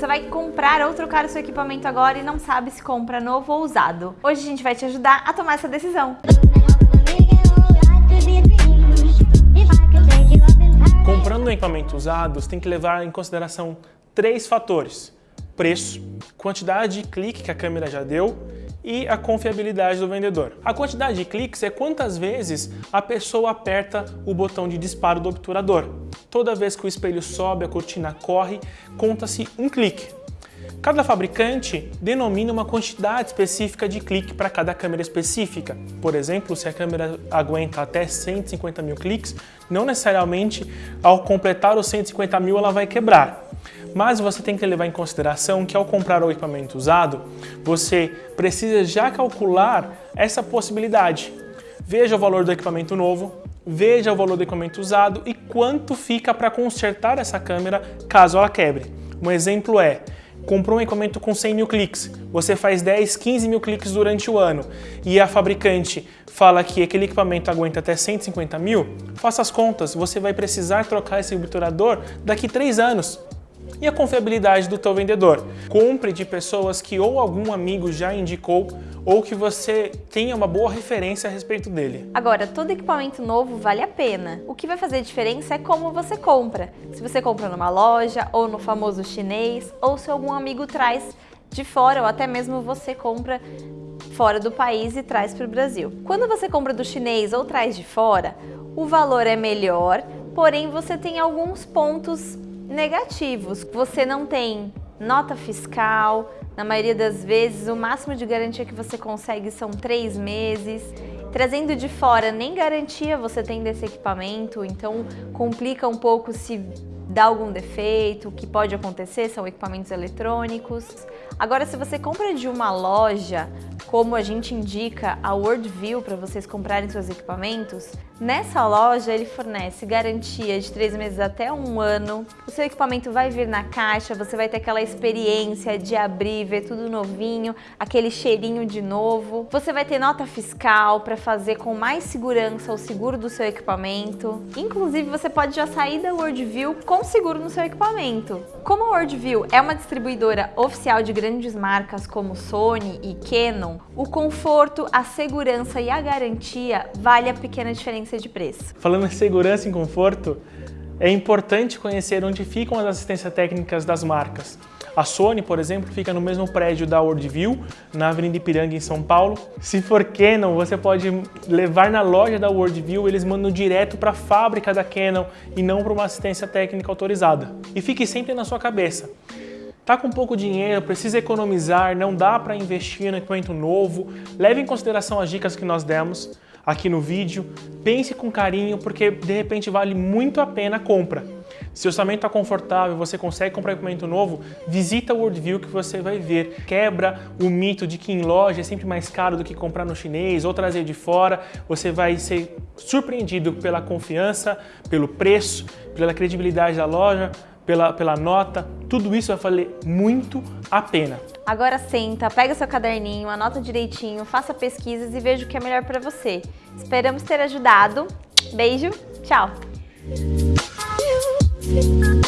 vai comprar ou trocar o seu equipamento agora e não sabe se compra novo ou usado. Hoje a gente vai te ajudar a tomar essa decisão. Comprando um equipamento usado, você tem que levar em consideração três fatores. Preço, quantidade de clique que a câmera já deu e a confiabilidade do vendedor. A quantidade de cliques é quantas vezes a pessoa aperta o botão de disparo do obturador. Toda vez que o espelho sobe, a cortina corre, conta-se um clique. Cada fabricante denomina uma quantidade específica de clique para cada câmera específica. Por exemplo, se a câmera aguenta até 150 mil cliques, não necessariamente ao completar os 150 mil ela vai quebrar. Mas você tem que levar em consideração que ao comprar o equipamento usado, você precisa já calcular essa possibilidade. Veja o valor do equipamento novo, veja o valor do equipamento usado e quanto fica para consertar essa câmera caso ela quebre. Um exemplo é, comprou um equipamento com 100 mil cliques, você faz 10, 15 mil cliques durante o ano. E a fabricante fala que aquele equipamento aguenta até 150 mil, faça as contas, você vai precisar trocar esse obturador daqui 3 anos e a confiabilidade do teu vendedor. Compre de pessoas que ou algum amigo já indicou ou que você tenha uma boa referência a respeito dele. Agora, todo equipamento novo vale a pena. O que vai fazer diferença é como você compra. Se você compra numa loja ou no famoso chinês ou se algum amigo traz de fora ou até mesmo você compra fora do país e traz para o Brasil. Quando você compra do chinês ou traz de fora, o valor é melhor, porém você tem alguns pontos negativos. Você não tem nota fiscal, na maioria das vezes o máximo de garantia que você consegue são três meses. Trazendo de fora, nem garantia você tem desse equipamento, então complica um pouco se dá algum defeito, o que pode acontecer são equipamentos eletrônicos. Agora, se você compra de uma loja, como a gente indica a Worldview para vocês comprarem seus equipamentos, nessa loja ele fornece garantia de três meses até um ano. O seu equipamento vai vir na caixa, você vai ter aquela experiência de abrir, ver tudo novinho, aquele cheirinho de novo. Você vai ter nota fiscal para fazer com mais segurança o seguro do seu equipamento. Inclusive, você pode já sair da Worldview com seguro no seu equipamento. Como a Worldview é uma distribuidora oficial de grandes marcas como Sony e Canon, o conforto, a segurança e a garantia vale a pequena diferença de preço. Falando em segurança e conforto, é importante conhecer onde ficam as assistências técnicas das marcas. A Sony, por exemplo, fica no mesmo prédio da Worldview, na Avenida Ipiranga, em São Paulo. Se for Canon, você pode levar na loja da Worldview, eles mandam direto para a fábrica da Canon e não para uma assistência técnica autorizada. E fique sempre na sua cabeça. Tá com pouco dinheiro, precisa economizar, não dá para investir no equipamento novo, leve em consideração as dicas que nós demos aqui no vídeo, pense com carinho porque de repente vale muito a pena a compra. Se o orçamento está confortável, você consegue comprar equipamento novo, visita o Worldview que você vai ver. Quebra o mito de que em loja é sempre mais caro do que comprar no chinês ou trazer de fora. Você vai ser surpreendido pela confiança, pelo preço, pela credibilidade da loja, pela, pela nota, tudo isso vai valer muito a pena. Agora senta, pega seu caderninho, anota direitinho, faça pesquisas e veja o que é melhor para você. Esperamos ter ajudado. Beijo, tchau! Thank you.